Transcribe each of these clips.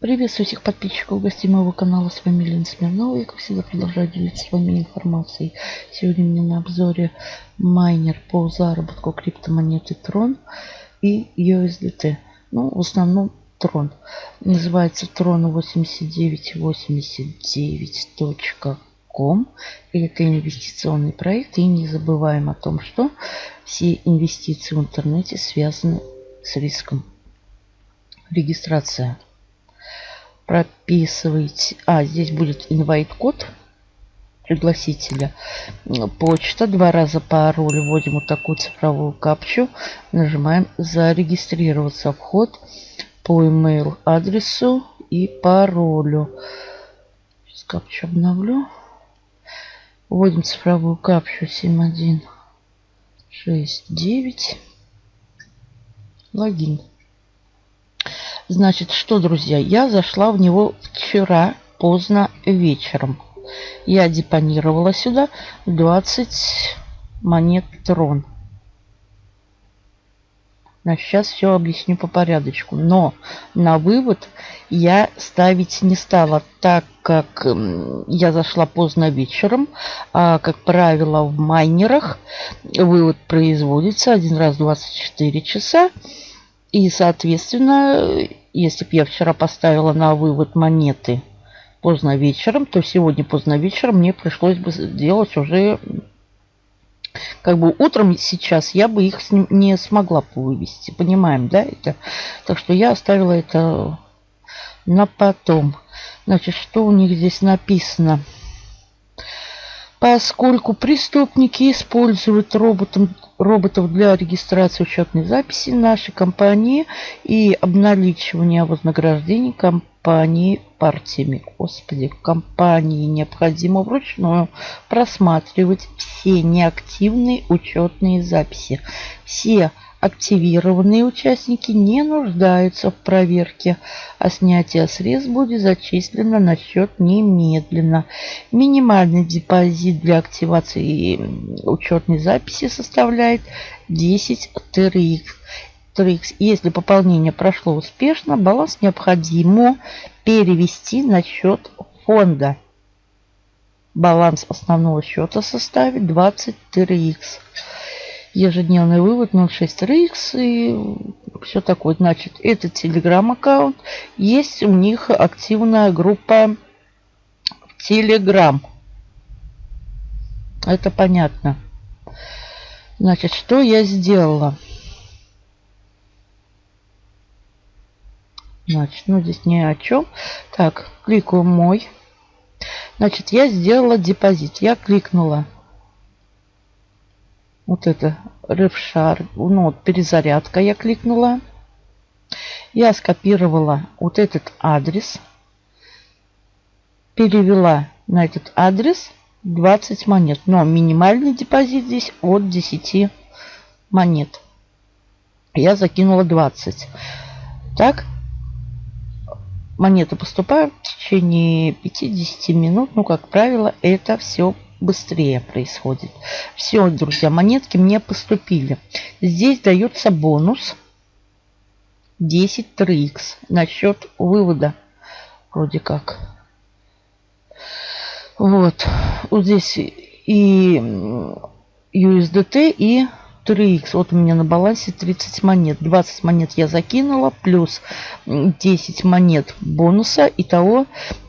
Приветствую всех подписчиков гостей моего канала. С вами Лена Смирнова. Я, как всегда, продолжаю делиться с вами информацией. Сегодня у меня на обзоре майнер по заработку криптомонеты Tron и USDT. Ну, в основном Tron. Называется tron8989.com. Это инвестиционный проект. И не забываем о том, что все инвестиции в интернете связаны с риском. Регистрация прописываете. А, здесь будет инвайт-код пригласителя. Почта. Два раза пароль. Вводим вот такую цифровую капчу. Нажимаем зарегистрироваться. Вход по email адресу и паролю. Сейчас капчу обновлю. Вводим цифровую капчу 7169. Логин. Значит, что, друзья, я зашла в него вчера поздно вечером. Я депонировала сюда 20 монет трон. Значит, сейчас все объясню по порядочку. Но на вывод я ставить не стала, так как я зашла поздно вечером. А, как правило, в майнерах вывод производится один раз в 24 часа. И, соответственно, если бы я вчера поставила на вывод монеты поздно вечером, то сегодня поздно вечером мне пришлось бы сделать уже как бы утром сейчас я бы их не смогла вывести. Понимаем, да, это? Так что я оставила это на потом. Значит, что у них здесь написано? Поскольку преступники используют роботом роботов для регистрации учетной записи нашей компании и обналичивания вознаграждений компании партиями. Господи, компании необходимо вручную просматривать все неактивные учетные записи. Все Активированные участники не нуждаются в проверке, а снятие средств будет зачислено на счет немедленно. Минимальный депозит для активации учетной записи составляет 10 TRX. Если пополнение прошло успешно, баланс необходимо перевести на счет фонда. Баланс основного счета составит 20 TRX ежедневный вывод 0.6 RX и все такое. Значит, это телеграм-аккаунт. Есть у них активная группа Телеграм. Это понятно. Значит, что я сделала? Значит, ну здесь ни о чем. Так, кликаю мой. Значит, я сделала депозит. Я кликнула вот это рывшар, ну вот перезарядка я кликнула. Я скопировала вот этот адрес, перевела на этот адрес 20 монет. Но минимальный депозит здесь от 10 монет. Я закинула 20. Так, монеты поступают в течение 5-10 минут. Ну, как правило, это все быстрее происходит. Все, друзья, монетки мне поступили. Здесь дается бонус 10 3х на счет вывода. Вроде как. Вот. Вот здесь и USDT, и 3х. Вот у меня на балансе 30 монет. 20 монет я закинула, плюс 10 монет бонуса. Итого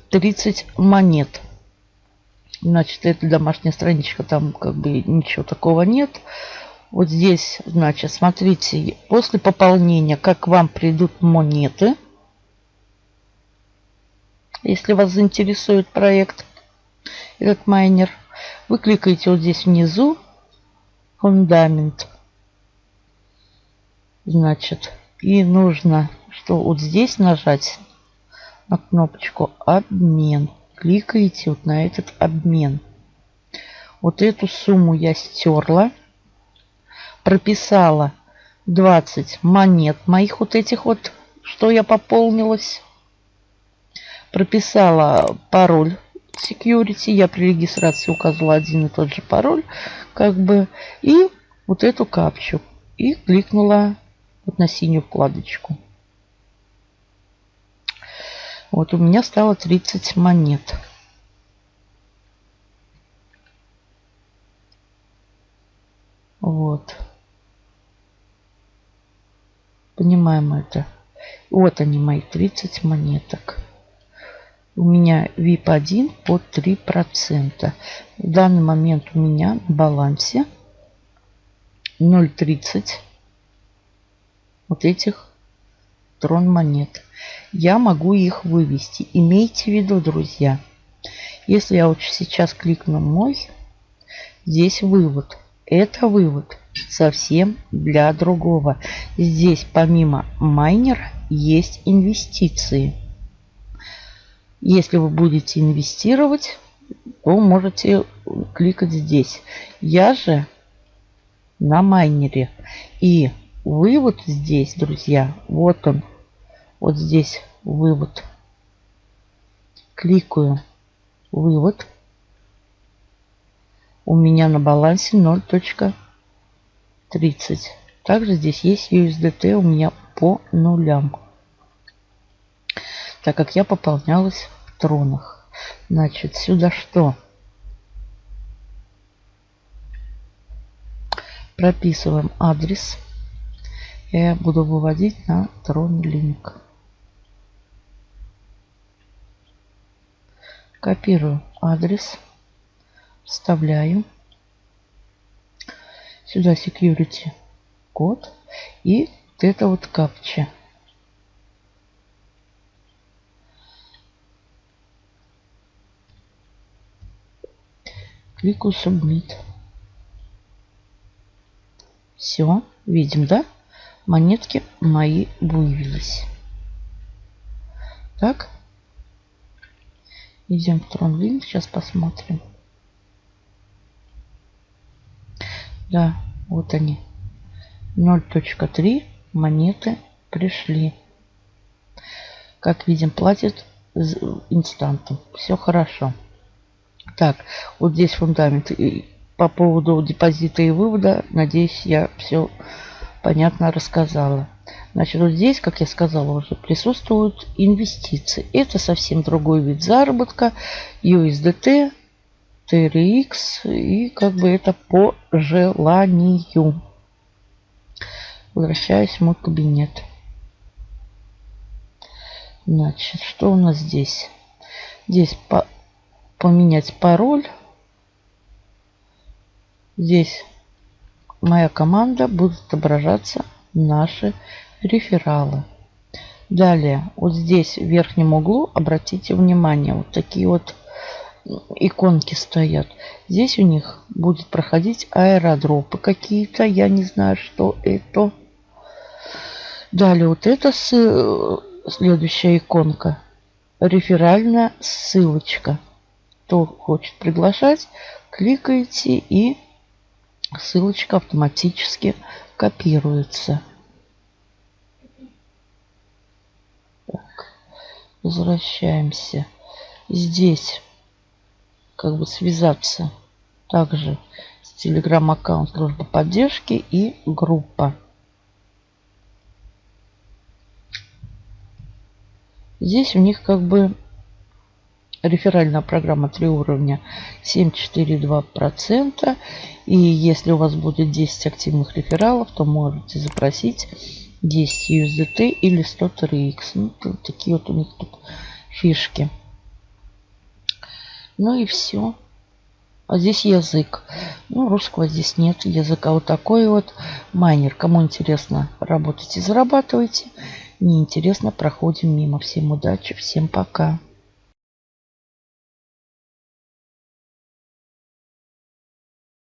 30 монет. Значит, это домашняя страничка, там как бы ничего такого нет. Вот здесь, значит, смотрите, после пополнения, как вам придут монеты. Если вас заинтересует проект, этот майнер, вы кликаете вот здесь внизу, фундамент. Значит, и нужно, что вот здесь нажать на кнопочку обмен кликаете вот на этот обмен. Вот эту сумму я стерла. Прописала 20 монет моих вот этих вот, что я пополнилась. Прописала пароль security. Я при регистрации указала один и тот же пароль. Как бы. И вот эту капчу. И кликнула вот на синюю вкладочку. Вот у меня стало 30 монет. Вот. Понимаем это. Вот они мои 30 монеток. У меня VIP 1 под 3%. В данный момент у меня на балансе 0,30 вот этих трон монет. Я могу их вывести. Имейте в виду, друзья, если я вот сейчас кликну мой, здесь вывод. Это вывод совсем для другого. Здесь помимо майнера есть инвестиции. Если вы будете инвестировать, то можете кликать здесь. Я же на майнере. И вывод здесь, друзья, вот он. Вот здесь вывод. Кликаю вывод. У меня на балансе 0.30. Также здесь есть USDT у меня по нулям. Так как я пополнялась в тронах. Значит, сюда что? Прописываем адрес. Я буду выводить на трон линк. Копирую адрес. Вставляю. Сюда security код. И вот это вот капча. Кликаю Submit. Все, видим, да? Монетки мои вывелись. Так. Идем в TronLink, сейчас посмотрим. Да, вот они. 0.3 монеты пришли. Как видим, платит инстантом. Все хорошо. Так, вот здесь фундамент по поводу депозита и вывода, надеюсь, я все понятно рассказала. Значит, вот здесь, как я сказала уже, присутствуют инвестиции. Это совсем другой вид заработка. USDT, TRX и как бы это по желанию. Возвращаюсь в мой кабинет. Значит, что у нас здесь? Здесь по поменять пароль. Здесь моя команда будет отображаться наши рефералы. Далее, вот здесь в верхнем углу, обратите внимание, вот такие вот иконки стоят. Здесь у них будет проходить аэродропы какие-то. Я не знаю, что это. Далее, вот это следующая иконка. Реферальная ссылочка. Кто хочет приглашать, кликаете и ссылочка автоматически копируется. Так, возвращаемся. Здесь как бы связаться также с телеграм-аккаунт службы поддержки и группа. Здесь у них как бы реферальная программа 3 уровня 7,42%. И если у вас будет 10 активных рефералов, то можете запросить 10 USDT или 100 TRX. Ну, такие вот у них тут фишки. Ну и все. А здесь язык. Ну, русского здесь нет языка. Вот такой вот майнер. Кому интересно, работайте, зарабатывайте. Неинтересно, проходим мимо. Всем удачи, всем пока.